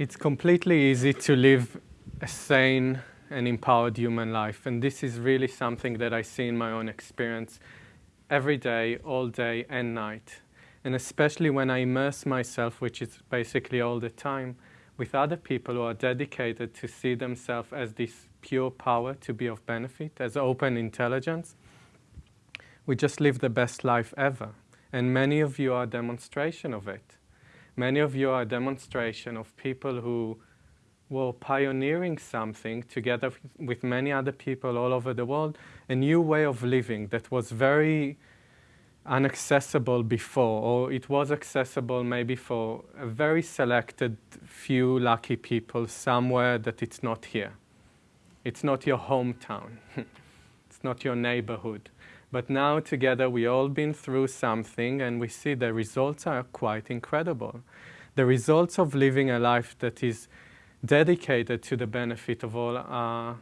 It's completely easy to live a sane and empowered human life. And this is really something that I see in my own experience every day, all day and night. And especially when I immerse myself, which is basically all the time, with other people who are dedicated to see themselves as this pure power to be of benefit, as open intelligence, we just live the best life ever. And many of you are a demonstration of it. Many of you are a demonstration of people who were pioneering something together with many other people all over the world, a new way of living that was very inaccessible before, or it was accessible maybe for a very selected few lucky people somewhere that it's not here. It's not your hometown. it's not your neighborhood. But now together we all been through something and we see the results are quite incredible. The results of living a life that is dedicated to the benefit of all are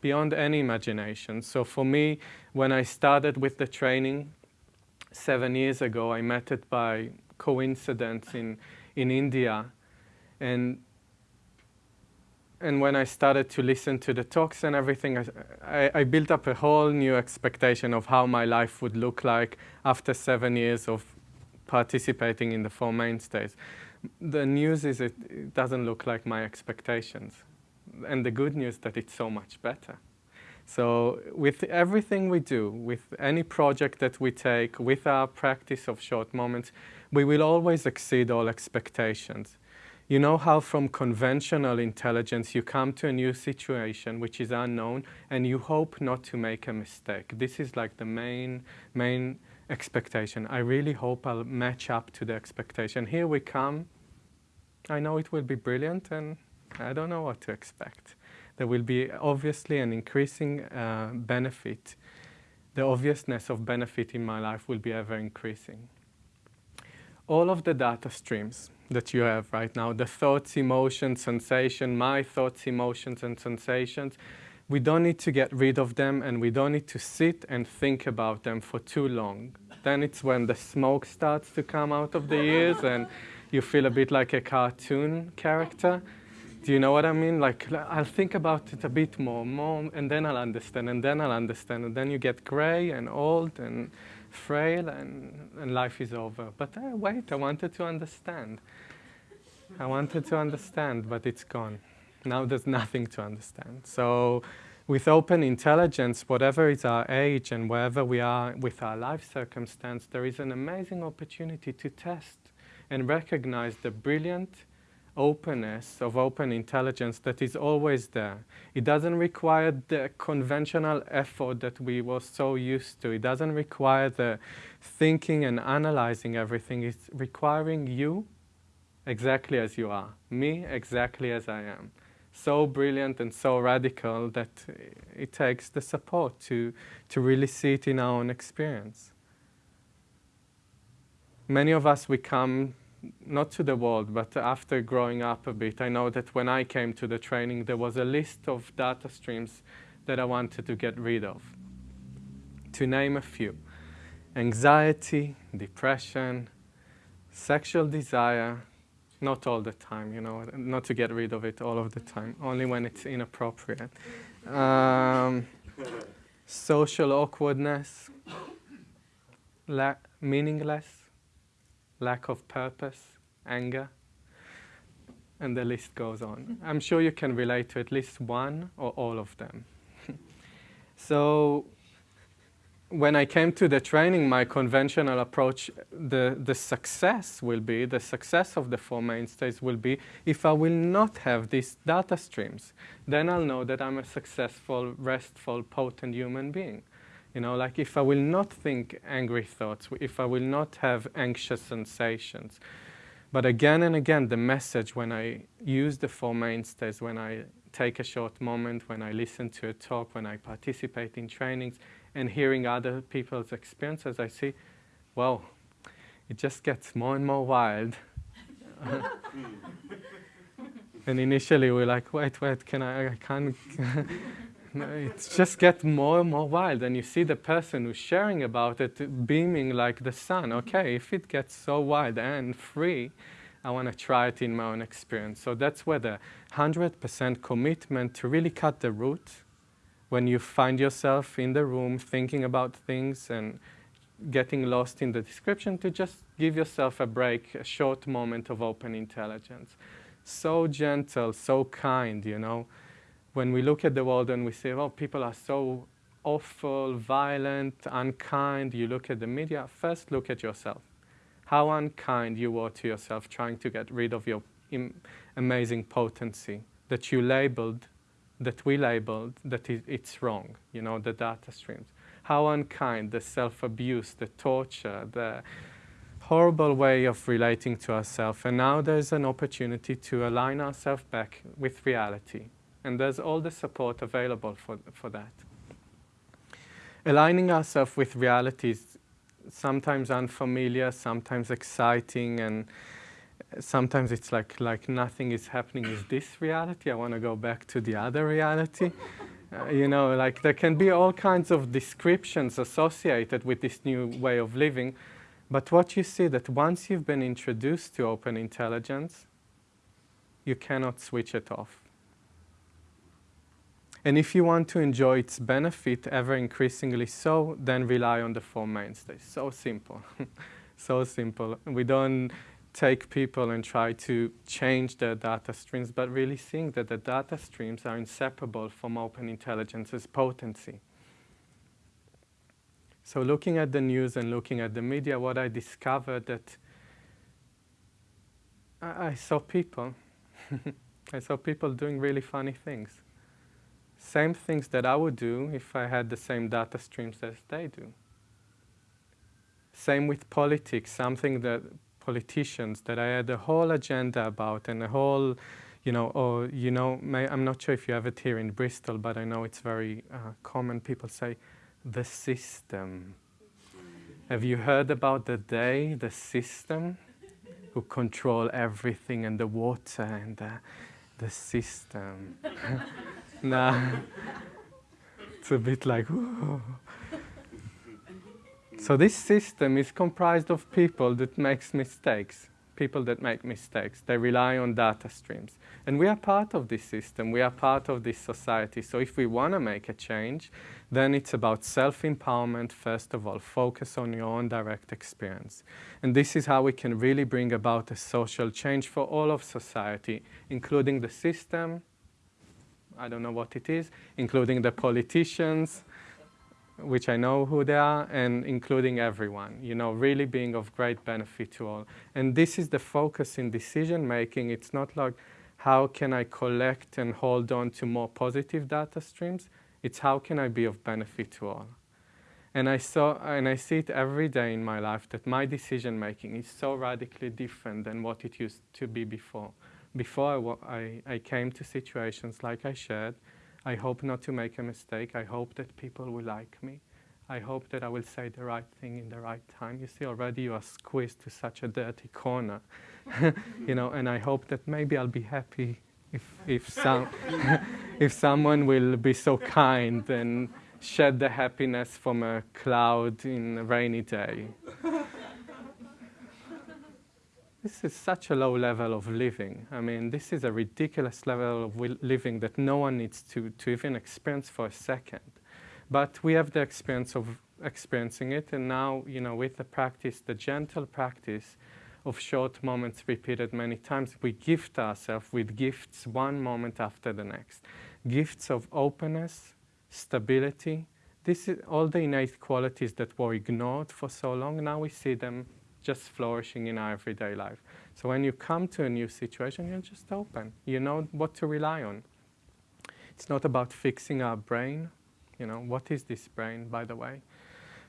beyond any imagination. So for me, when I started with the training seven years ago, I met it by coincidence in, in India. And and when I started to listen to the talks and everything, I, I, I, built up a whole new expectation of how my life would look like after seven years of participating in the Four Mainstays. The news is it, it doesn't look like my expectations. And the good news that it's so much better. So with everything we do, with any project that we take, with our practice of short moments, we will always exceed all expectations. You know how from conventional intelligence you come to a new situation which is unknown and you hope not to make a mistake. This is like the main, main expectation. I really hope I'll match up to the expectation. Here we come. I know it will be brilliant and I don't know what to expect. There will be obviously an increasing uh, benefit. The obviousness of benefit in my life will be ever increasing. All of the data streams that you have right now, the thoughts, emotions, sensation, my thoughts, emotions, and sensations, we don't need to get rid of them and we don't need to sit and think about them for too long. Then it's when the smoke starts to come out of the ears and you feel a bit like a cartoon character. Do you know what I mean? Like, I'll think about it a bit more, more, and then I'll understand, and then I'll understand, and then you get gray and old and frail, and, and life is over. But uh, wait, I wanted to understand. I wanted to understand, but it's gone. Now there's nothing to understand. So with open intelligence, whatever is our age and wherever we are with our life circumstance, there is an amazing opportunity to test and recognize the brilliant openness of open intelligence that is always there. It doesn't require the conventional effort that we were so used to. It doesn't require the thinking and analyzing everything. It's requiring you exactly as you are, me exactly as I am. So brilliant and so radical that it takes the support to, to really see it in our own experience. Many of us, we come not to the world, but after growing up a bit, I know that when I came to the training, there was a list of data streams that I wanted to get rid of. To name a few anxiety, depression, sexual desire, not all the time, you know, not to get rid of it all of the time, only when it's inappropriate. Um, social awkwardness, meaningless, lack of purpose, anger, and the list goes on. Mm-hmm. I'm sure you can relate to at least one or all of them. so when I came to the training, my conventional approach, the, the success will be, the success of the Four Mainstays will be if I will not have these data streams. Then I'll know that I'm a successful, restful, potent human being. You know, like if I will not think angry thoughts, if I will not have anxious sensations. But again and again, the message when I use the Four Mainstays, when I take a short moment, when I listen to a talk, when I participate in trainings, and hearing other people's experiences, I see, well, it just gets more and more wild. and initially we're like, wait, wait, can I, I can't, it just gets more and more wild. And you see the person who's sharing about it beaming like the sun. Mm-hmm. Okay, if it gets so wild and free, I want to try it in my own experience. So that's where the 100% commitment to really cut the root when you find yourself in the room thinking about things and getting lost in the description to just give yourself a break, a short moment of open intelligence. So gentle, so kind, you know. When we look at the world and we say, oh, people are so awful, violent, unkind, you look at the media, first look at yourself. How unkind you were to yourself trying to get rid of your amazing potency that you labeled, that we labeled, that it's wrong, you know, the data streams. How unkind, the self-abuse, the torture, the horrible way of relating to ourselves. And now there's an opportunity to align ourselves back with reality. And there's all the support available for, for that. Aligning ourselves with reality is sometimes unfamiliar, sometimes exciting, and sometimes it's like, like nothing is happening. Is this reality? I want to go back to the other reality. Uh, you know, like there can be all kinds of descriptions associated with this new way of living. But what you see that once you've been introduced to open intelligence, you cannot switch it off. And if you want to enjoy its benefit ever increasingly so, then rely on the four mainstays. So simple. so simple. We don't take people and try to change their data streams, but really think that the data streams are inseparable from open intelligence's potency. So looking at the news and looking at the media, what I discovered that I, I saw people. I saw people doing really funny things same things that I would do if I had the same data streams as they do. Same with politics, something that politicians that I had a whole agenda about and a whole, you know, or, you know, may, I'm not sure if you have it here in Bristol, but I know it's very uh, common. People say, the system. Have you heard about the day, the system, who control everything and the water and the, the system? nah. It's a bit like, So this system is comprised of people that makes mistakes, people that make mistakes. They rely on data streams. And we are part of this system. We are part of this society. So if we want to make a change, then it's about self-empowerment, first of all. Focus on your own direct experience. And this is how we can really bring about a social change for all of society, including the system, I don't know what it is, including the politicians, which I know who they are, and including everyone, you know, really being of great benefit to all. And this is the focus in decision making. It's not like how can I collect and hold on to more positive data streams. It's how can I be of benefit to all. And I saw and I see it every day in my life that my decision making is so radically different than what it used to be before before I, I, came to situations like I shared, I hope not to make a mistake. I hope that people will like me. I hope that I will say the right thing in the right time. You see, already you are squeezed to such a dirty corner, you know. And I hope that maybe I'll be happy if if some if someone will be so kind and shed the happiness from a cloud in a rainy day. This is such a low level of living. I mean, this is a ridiculous level of living that no one needs to, to even experience for a second. But we have the experience of experiencing it, and now, you know, with the practice, the gentle practice of short moments repeated many times, we gift ourselves with gifts one moment after the next. Gifts of openness, stability. This is all the innate qualities that were ignored for so long. Now we see them just flourishing in our everyday life. So when you come to a new situation, you're just open. You know what to rely on. It's not about fixing our brain. You know, what is this brain, by the way?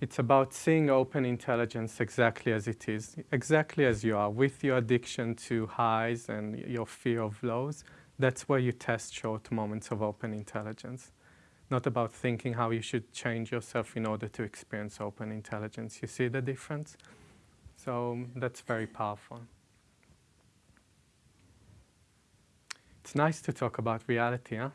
It's about seeing open intelligence exactly as it is, exactly as you are, with your addiction to highs and your fear of lows. That's where you test short moments of open intelligence. Not about thinking how you should change yourself in order to experience open intelligence. You see the difference? So um, that's very powerful. It's nice to talk about reality, huh?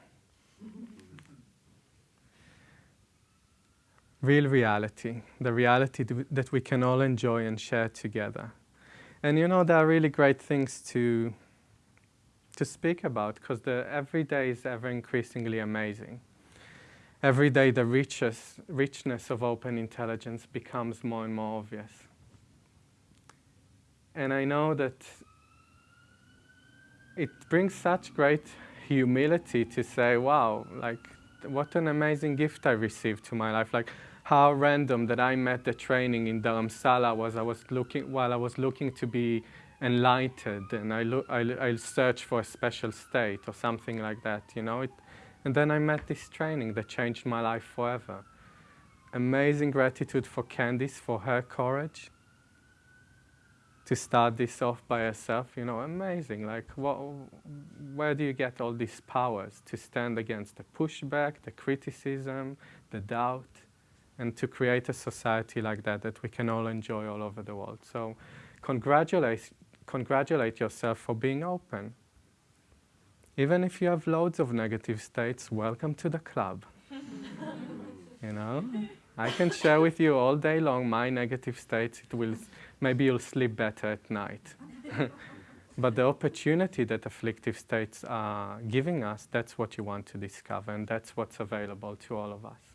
Real reality, the reality that we can all enjoy and share together. And you know, there are really great things to, to speak about because the every day is ever increasingly amazing. Every day the riches, richness of open intelligence becomes more and more obvious. And I know that it brings such great humility to say, wow, like what an amazing gift I received to my life. Like how random that I met the training in Dharamsala was I was looking, while I was looking to be enlightened and I, look, I, I searched for a special state or something like that, you know. It, and then I met this training that changed my life forever. Amazing gratitude for Candice for her courage to start this off by herself, you know, amazing. Like, what, where do you get all these powers to stand against the pushback, the criticism, the doubt, and to create a society like that that we can all enjoy all over the world? So, congratulate, congratulate yourself for being open. Even if you have loads of negative states, welcome to the club. you know? I can share with you all day long my negative states. It will, maybe you'll sleep better at night. but the opportunity that afflictive states are giving us, that's what you want to discover, and that's what's available to all of us.